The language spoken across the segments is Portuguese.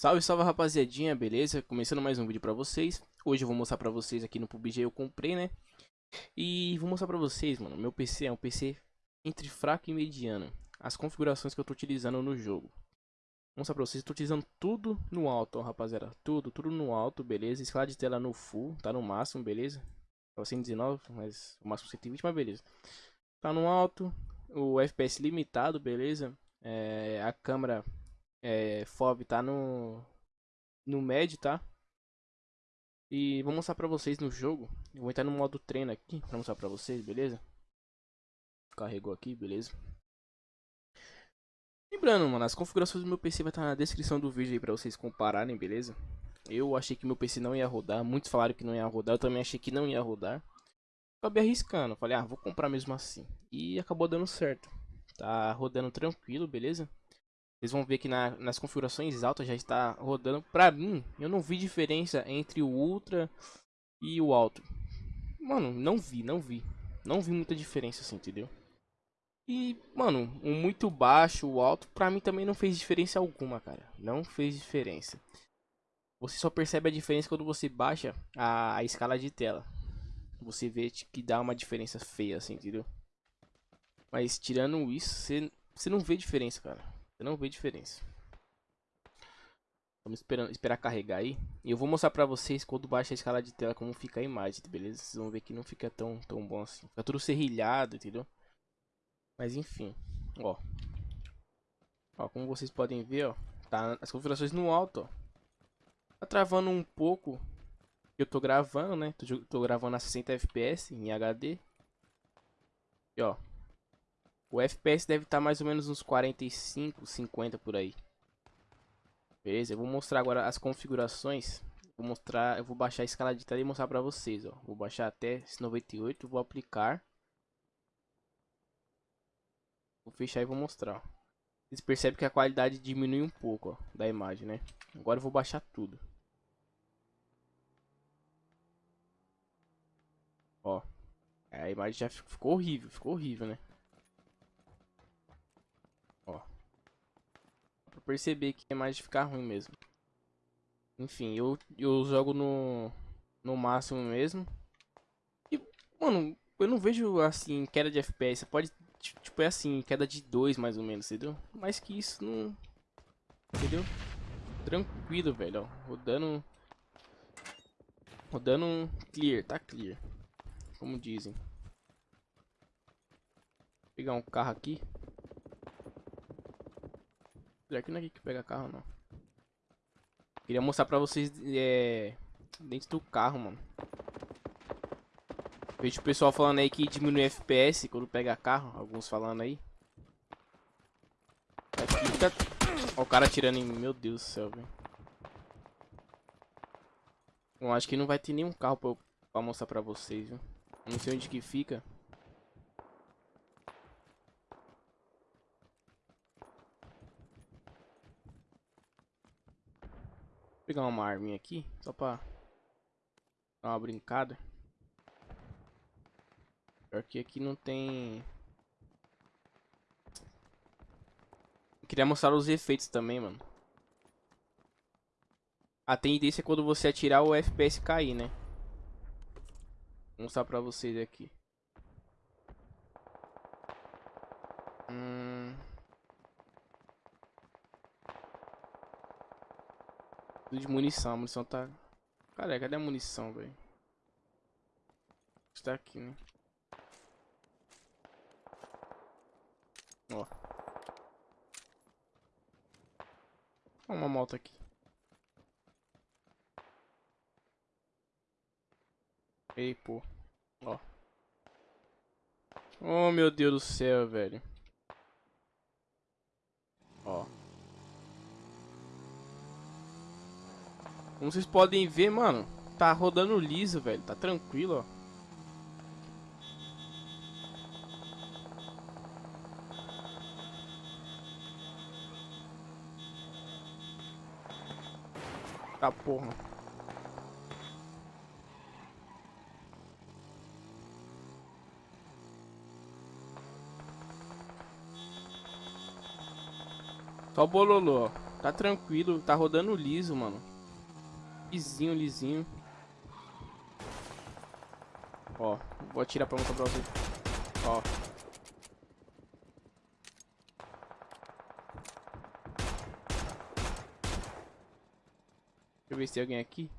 Salve, salve rapaziadinha, beleza? Começando mais um vídeo pra vocês Hoje eu vou mostrar pra vocês aqui no PUBG eu comprei, né? E vou mostrar pra vocês, mano Meu PC é um PC entre fraco e mediano As configurações que eu tô utilizando no jogo Vou mostrar pra vocês, tô utilizando tudo no alto, ó, rapaziada Tudo, tudo no alto, beleza? Escala de tela no full, tá no máximo, beleza? Tá 119, mas o máximo 120, mas beleza Tá no alto, o FPS limitado, beleza? É, a câmera é, FOV tá no, no médio, tá? E vou mostrar pra vocês no jogo. Eu vou entrar no modo treino aqui pra mostrar pra vocês, beleza? Carregou aqui, beleza? Lembrando, mano, as configurações do meu PC vai estar na descrição do vídeo aí pra vocês compararem, beleza? Eu achei que meu PC não ia rodar, muitos falaram que não ia rodar, eu também achei que não ia rodar. Acabei arriscando, falei, ah, vou comprar mesmo assim. E acabou dando certo. Tá rodando tranquilo, beleza? Vocês vão ver que na, nas configurações altas já está rodando. Pra mim, eu não vi diferença entre o Ultra e o Alto. Mano, não vi, não vi. Não vi muita diferença assim, entendeu? E, mano, o muito baixo, o alto, pra mim também não fez diferença alguma, cara. Não fez diferença. Você só percebe a diferença quando você baixa a, a escala de tela. Você vê que dá uma diferença feia, assim, entendeu? Mas tirando isso, você, não vê diferença, cara. Você não vê diferença. Vamos esperando, esperar carregar aí. E eu vou mostrar pra vocês quando baixa a escala de tela como fica a imagem, beleza? Vocês vão ver que não fica tão, tão bom assim. Fica tudo serrilhado, entendeu? Mas enfim, ó. Ó, como vocês podem ver, ó. Tá as configurações no alto, ó. Tá travando um pouco. Eu tô gravando, né? Tô, tô gravando a 60 FPS em HD. E ó, o FPS deve estar tá mais ou menos uns 45, 50 por aí. Beleza? Eu vou mostrar agora as configurações. Vou mostrar, eu vou baixar a escala de tela e mostrar pra vocês, ó. Vou baixar até esse 98, vou aplicar. Vou fechar e vou mostrar. Vocês percebem que a qualidade diminui um pouco, ó, da imagem, né? Agora eu vou baixar tudo. Ó. A imagem já ficou horrível, ficou horrível, né? Perceber que é mais de ficar ruim mesmo. Enfim, eu, eu jogo no, no máximo mesmo. E, mano, eu não vejo, assim, queda de FPS. Pode, tipo, é assim, queda de 2 mais ou menos, entendeu? Mais que isso, não... Entendeu? Tranquilo, velho, ó. Rodando... Rodando clear, tá clear. Como dizem. Vou pegar um carro aqui. Que não é aqui que pega carro, não. Queria mostrar pra vocês é, dentro do carro, mano. Vejo o pessoal falando aí que diminui FPS quando pega carro. Alguns falando aí. Aqui tá... Ó, o cara atirando em mim. Meu Deus do céu, velho. Eu acho que não vai ter nenhum carro pra, pra mostrar pra vocês, viu? Não sei onde que fica. Pegar uma arminha aqui, só pra dar uma brincada. Pior que aqui não tem... Queria mostrar os efeitos também, mano. A tendência é quando você atirar o FPS cair, né? Vou mostrar pra vocês aqui. Hum... De munição, a munição tá... Cara, cadê a munição, velho? Está aqui, né? Ó. Uma moto aqui. Ei, pô. Ó. Oh, meu Deus do céu, velho. Ó. Como vocês podem ver, mano, tá rodando liso, velho. Tá tranquilo, ó. Tá porra. Só bololô, ó. Tá tranquilo, tá rodando liso, mano. Lisinho, lisinho. Ó, vou atirar pra mostrar pra vocês. Ó. Deixa eu ver se tem alguém aqui.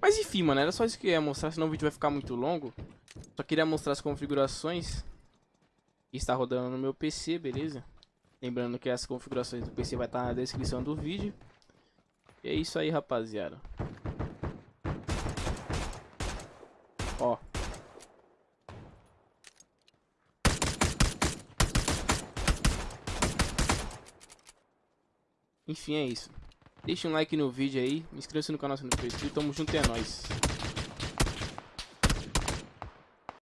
Mas enfim, mano, era só isso que eu ia mostrar, senão o vídeo vai ficar muito longo. Só queria mostrar as configurações que está rodando no meu PC, beleza? Lembrando que as configurações do PC vai estar na descrição do vídeo. E é isso aí, rapaziada. Ó. Enfim, é isso. Deixa um like no vídeo aí, inscreva-se no canal se não for inscrito, tamo junto, é nóis.